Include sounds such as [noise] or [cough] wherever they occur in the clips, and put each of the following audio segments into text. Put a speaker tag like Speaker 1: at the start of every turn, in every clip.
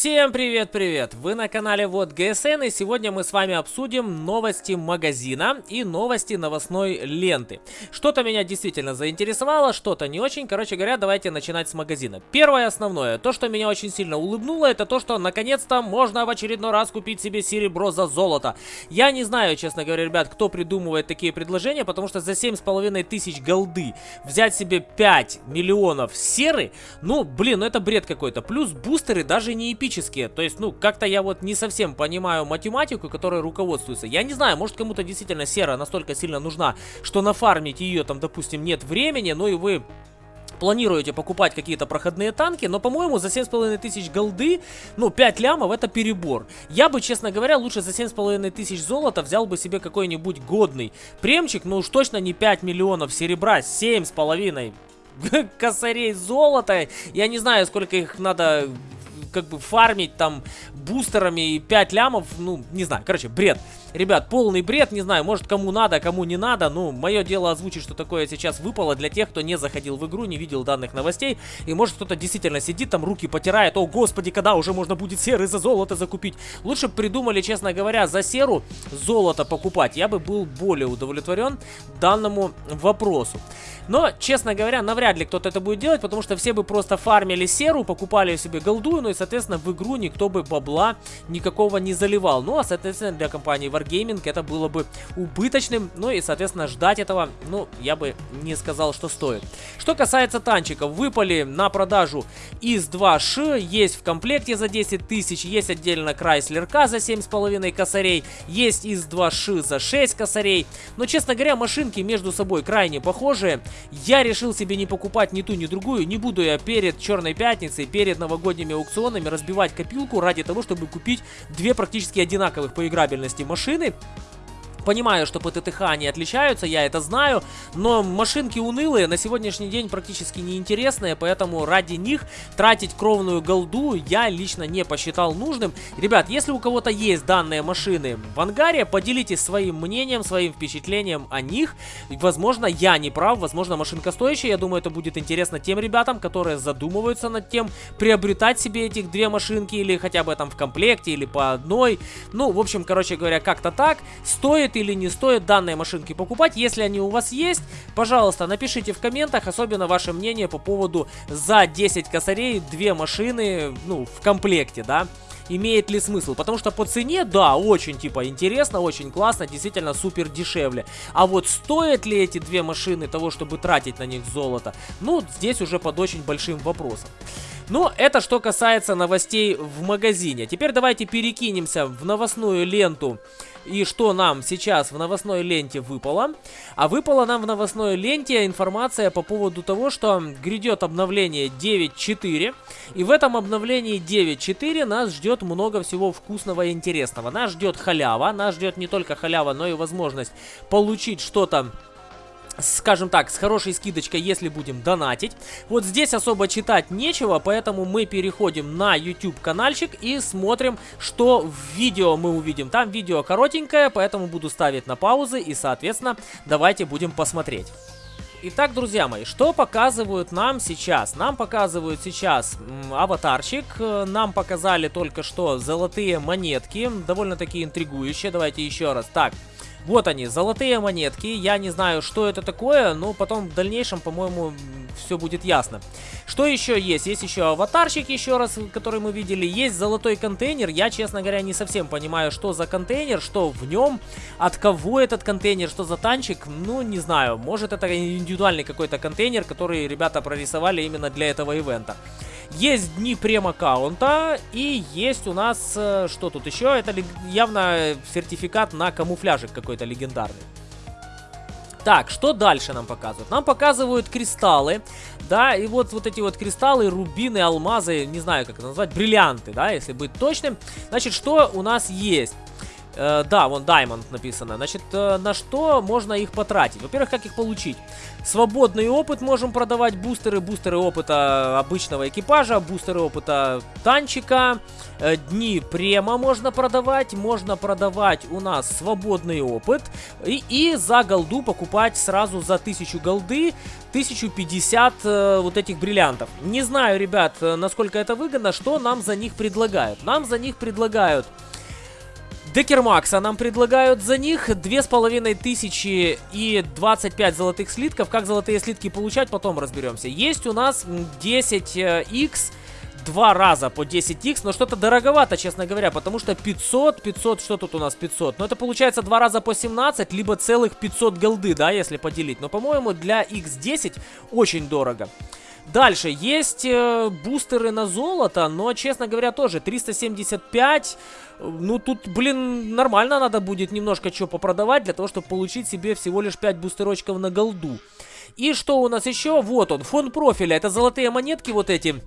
Speaker 1: Всем привет-привет! Вы на канале Вот ГСН и сегодня мы с вами обсудим новости магазина и новости новостной ленты. Что-то меня действительно заинтересовало, что-то не очень. Короче говоря, давайте начинать с магазина. Первое основное, то, что меня очень сильно улыбнуло, это то, что наконец-то можно в очередной раз купить себе серебро за золото. Я не знаю, честно говоря, ребят, кто придумывает такие предложения, потому что за 7,5 тысяч голды взять себе 5 миллионов серы, ну, блин, ну это бред какой-то. Плюс бустеры даже не эпические. То есть, ну, как-то я вот не совсем понимаю математику, которой руководствуется. Я не знаю, может кому-то действительно сера настолько сильно нужна, что нафармить ее там, допустим, нет времени, ну и вы планируете покупать какие-то проходные танки, но, по-моему, за 7,5 тысяч голды, ну, 5 лямов это перебор. Я бы, честно говоря, лучше за 7,5 тысяч золота взял бы себе какой-нибудь годный премчик, но уж точно не 5 миллионов серебра, 7,5 [laughs] косарей золота. Я не знаю, сколько их надо как бы фармить там бустерами и 5 лямов, ну, не знаю, короче, бред. Ребят, полный бред, не знаю, может кому надо, кому не надо, ну, мое дело озвучить, что такое сейчас выпало для тех, кто не заходил в игру, не видел данных новостей, и может кто-то действительно сидит там, руки потирает, о господи, когда уже можно будет серы за золото закупить. Лучше придумали, честно говоря, за серу золото покупать, я бы был более удовлетворен данному вопросу. Но, честно говоря, навряд ли кто-то это будет делать, потому что все бы просто фармили серу, покупали себе голду, ну и, соответственно, в игру никто бы бабла никакого не заливал. Ну, а, соответственно, для компании Wargaming это было бы убыточным, ну и, соответственно, ждать этого, ну, я бы не сказал, что стоит. Что касается танчиков, выпали на продажу ИС-2Ш, есть в комплекте за 10 тысяч, есть отдельно Chrysler K за 7,5 косарей, есть ИС-2Ш за 6 косарей, но, честно говоря, машинки между собой крайне похожие, я решил себе не покупать ни ту, ни другую. Не буду я перед Черной Пятницей, перед новогодними аукционами разбивать копилку ради того, чтобы купить две практически одинаковых по играбельности машины. машины Понимаю, что по ТТХ они отличаются, я это знаю, но машинки унылые, на сегодняшний день практически неинтересные, поэтому ради них тратить кровную голду я лично не посчитал нужным. Ребят, если у кого-то есть данные машины в ангаре, поделитесь своим мнением, своим впечатлением о них. Возможно, я не прав, возможно, машинка стоящая, я думаю, это будет интересно тем ребятам, которые задумываются над тем, приобретать себе этих две машинки или хотя бы там в комплекте, или по одной. Ну, в общем, короче говоря, как-то так. Стоит или не стоит данные машинки покупать. Если они у вас есть, пожалуйста, напишите в комментах, особенно ваше мнение по поводу за 10 косарей две машины, ну, в комплекте, да имеет ли смысл. Потому что по цене, да, очень типа интересно, очень классно, действительно супер дешевле. А вот стоят ли эти две машины того, чтобы тратить на них золото, ну, здесь уже под очень большим вопросом. Но это что касается новостей в магазине. Теперь давайте перекинемся в новостную ленту и что нам сейчас в новостной ленте выпало. А выпала нам в новостной ленте информация по поводу того, что грядет обновление 9.4. И в этом обновлении 9.4 нас ждет много всего вкусного и интересного. Нас ждет халява, нас ждет не только халява, но и возможность получить что-то скажем так, с хорошей скидочкой, если будем донатить. Вот здесь особо читать нечего, поэтому мы переходим на YouTube каналчик и смотрим, что в видео мы увидим. Там видео коротенькое, поэтому буду ставить на паузы и, соответственно, давайте будем посмотреть. Итак, друзья мои, что показывают нам сейчас? Нам показывают сейчас аватарчик, нам показали только что золотые монетки, довольно-таки интригующие, давайте еще раз. Так, вот они, золотые монетки. Я не знаю, что это такое, но потом в дальнейшем, по-моему, все будет ясно. Что еще есть? Есть еще аватарчик, еще раз, который мы видели. Есть золотой контейнер. Я, честно говоря, не совсем понимаю, что за контейнер, что в нем, от кого этот контейнер, что за танчик. Ну, не знаю. Может, это индивидуальный какой-то контейнер, который ребята прорисовали именно для этого ивента. Есть дни прем-аккаунта и есть у нас, э, что тут еще, это явно сертификат на камуфляжик какой-то легендарный. Так, что дальше нам показывают? Нам показывают кристаллы, да, и вот, вот эти вот кристаллы, рубины, алмазы, не знаю, как это назвать, бриллианты, да, если быть точным. Значит, что у нас есть? Э, да, вон Diamond написано. Значит, э, на что можно их потратить? Во-первых, как их получить? Свободный опыт можем продавать, бустеры, бустеры опыта обычного экипажа, бустеры опыта танчика, э, дни према можно продавать, можно продавать у нас свободный опыт и, и за голду покупать сразу за 1000 голды 1050 э, вот этих бриллиантов. Не знаю, ребят, э, насколько это выгодно, что нам за них предлагают. Нам за них предлагают Декермакса нам предлагают за них 2500 и 25 золотых слитков. Как золотые слитки получать, потом разберемся. Есть у нас 10x два раза по 10x, но что-то дороговато, честно говоря, потому что 500, 500, что тут у нас 500? Ну, это получается два раза по 17, либо целых 500 голды, да, если поделить. Но, по-моему, для x10 очень дорого. Дальше, есть э, бустеры на золото, но, честно говоря, тоже 375. Ну, тут, блин, нормально надо будет немножко что попродавать, для того, чтобы получить себе всего лишь 5 бустерочков на голду. И что у нас еще? Вот он, фон профиля. Это золотые монетки вот эти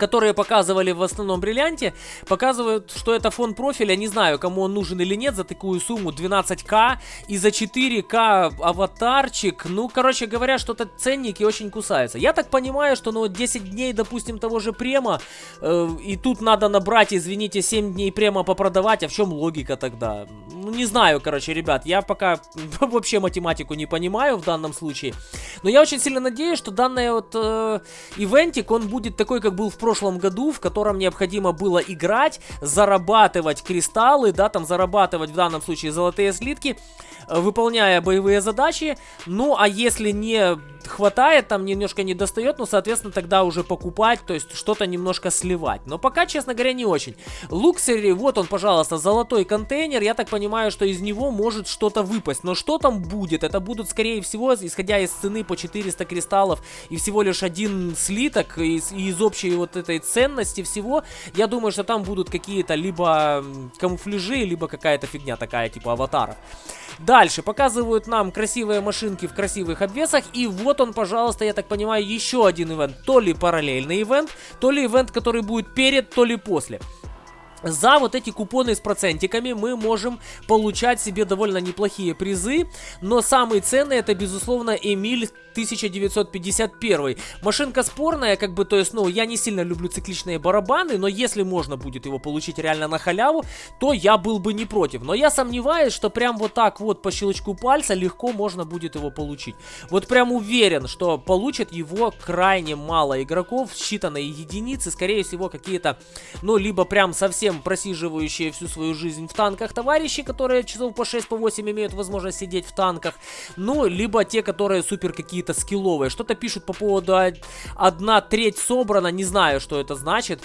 Speaker 1: которые показывали в основном бриллианте, показывают, что это фон профиля. Не знаю, кому он нужен или нет за такую сумму 12к и за 4к аватарчик. Ну, короче говоря, что-то ценники очень кусаются. Я так понимаю, что ну 10 дней, допустим, того же према, э, и тут надо набрать, извините, 7 дней према попродавать. А в чем логика тогда? Ну, не знаю, короче, ребят, я пока [laughs] вообще математику не понимаю в данном случае. Но я очень сильно надеюсь, что данный вот э, ивентик, он будет такой, как был в прошлом прошлом году, в котором необходимо было играть, зарабатывать кристаллы, да, там зарабатывать в данном случае золотые слитки, э, выполняя боевые задачи. Ну, а если не хватает, там немножко не достает, ну, соответственно, тогда уже покупать, то есть что-то немножко сливать. Но пока, честно говоря, не очень. Луксери, вот он, пожалуйста, золотой контейнер, я так понимаю, что из него может что-то выпасть. Но что там будет? Это будут, скорее всего, исходя из цены по 400 кристаллов и всего лишь один слиток из, из общей вот этой ценности всего, я думаю, что там будут какие-то либо камуфляжи, либо какая-то фигня такая, типа аватаров. Дальше показывают нам красивые машинки в красивых обвесах. И вот он, пожалуйста, я так понимаю, еще один ивент. То ли параллельный ивент, то ли ивент, который будет перед, то ли после. За вот эти купоны с процентиками мы можем получать себе довольно неплохие призы, но самый ценный это, безусловно, Эмиль 1951. Машинка спорная, как бы, то есть, ну, я не сильно люблю цикличные барабаны, но если можно будет его получить реально на халяву, то я был бы не против. Но я сомневаюсь, что прям вот так вот по щелчку пальца легко можно будет его получить. Вот прям уверен, что получит его крайне мало игроков, считанные единицы, скорее всего, какие-то, ну, либо прям совсем просиживающие всю свою жизнь в танках товарищи, которые часов по 6-8 по имеют возможность сидеть в танках, ну, либо те, которые супер какие какие-то скилловые. Что-то пишут по поводу одна треть собрана, не знаю, что это значит.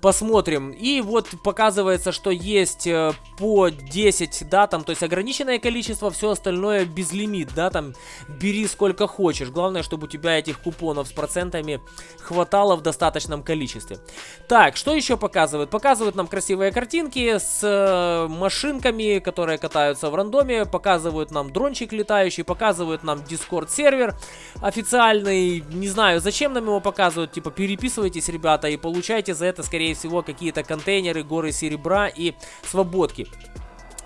Speaker 1: Посмотрим. И вот показывается, что есть э, по 10, да, там, то есть ограниченное количество, все остальное безлимит, да, там, бери сколько хочешь. Главное, чтобы у тебя этих купонов с процентами хватало в достаточном количестве. Так, что еще показывают? Показывают нам красивые картинки с э, машинками, которые катаются в рандоме, показывают нам дрончик летающий, показывают нам Discord сервер официальный. Не знаю, зачем нам его показывают, типа, переписывайтесь, ребята, и получайте за это, скорее скорее всего, какие-то контейнеры, горы серебра и свободки.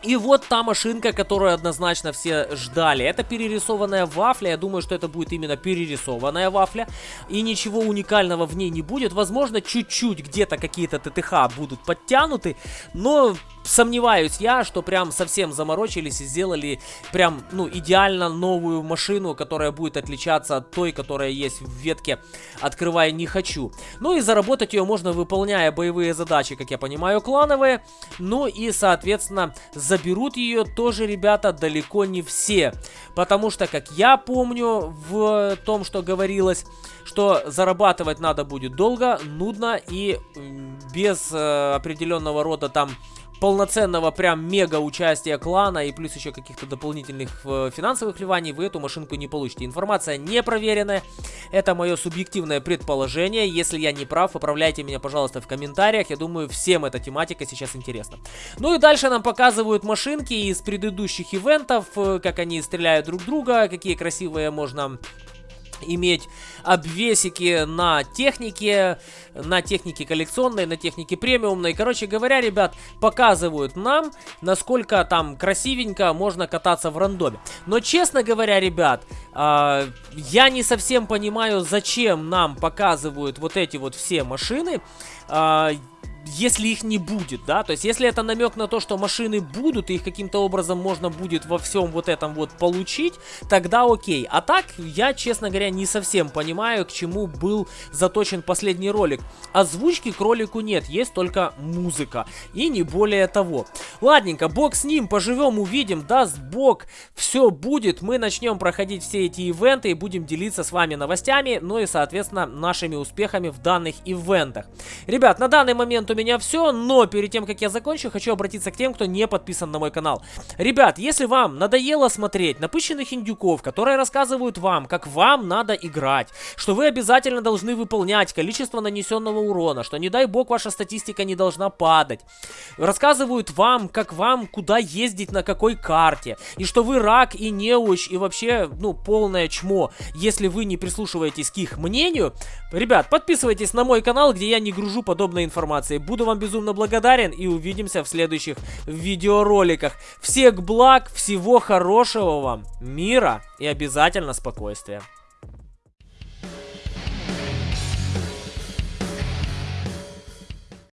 Speaker 1: И вот та машинка, которую однозначно все ждали. Это перерисованная вафля. Я думаю, что это будет именно перерисованная вафля. И ничего уникального в ней не будет. Возможно, чуть-чуть где-то какие-то ТТХ будут подтянуты. Но сомневаюсь я, что прям совсем заморочились и сделали прям, ну, идеально новую машину, которая будет отличаться от той, которая есть в ветке «Открывай не хочу». Ну и заработать ее можно, выполняя боевые задачи, как я понимаю, клановые. Ну и, соответственно, заберут ее тоже, ребята, далеко не все. Потому что, как я помню в том, что говорилось, что зарабатывать надо будет долго, нудно и без э, определенного рода там полноценного прям мега участия клана и плюс еще каких-то дополнительных э, финансовых вливаний вы эту машинку не получите. Информация не проверенная, это мое субъективное предположение. Если я не прав, поправляйте меня, пожалуйста, в комментариях. Я думаю, всем эта тематика сейчас интересна. Ну и дальше нам показывают машинки из предыдущих ивентов, э, как они стреляют друг друга, какие красивые можно иметь обвесики на технике, на технике коллекционной, на технике премиумной. Короче говоря, ребят, показывают нам, насколько там красивенько можно кататься в рандоме. Но, честно говоря, ребят, э, я не совсем понимаю, зачем нам показывают вот эти вот все машины. Э, если их не будет, да, то есть если это намек на то, что машины будут, и их каким-то образом можно будет во всем вот этом вот получить, тогда окей. А так, я, честно говоря, не совсем понимаю, к чему был заточен последний ролик. Озвучки к ролику нет, есть только музыка, и не более того. Ладненько, бог с ним, поживем, увидим, даст бог, все будет, мы начнем проходить все эти ивенты и будем делиться с вами новостями, ну и, соответственно, нашими успехами в данных ивентах. Ребят, на данный момент у меня все, но перед тем, как я закончу, хочу обратиться к тем, кто не подписан на мой канал. Ребят, если вам надоело смотреть напыщенных индюков, которые рассказывают вам, как вам надо играть, что вы обязательно должны выполнять количество нанесенного урона, что не дай бог ваша статистика не должна падать, рассказывают вам, как вам куда ездить на какой карте, и что вы рак и неуч, и вообще, ну, полное чмо, если вы не прислушиваетесь к их мнению, ребят, подписывайтесь на мой канал, где я не гружу подобной информации. Буду вам безумно благодарен и увидимся в следующих видеороликах. Всех благ, всего хорошего вам, мира и обязательно спокойствия.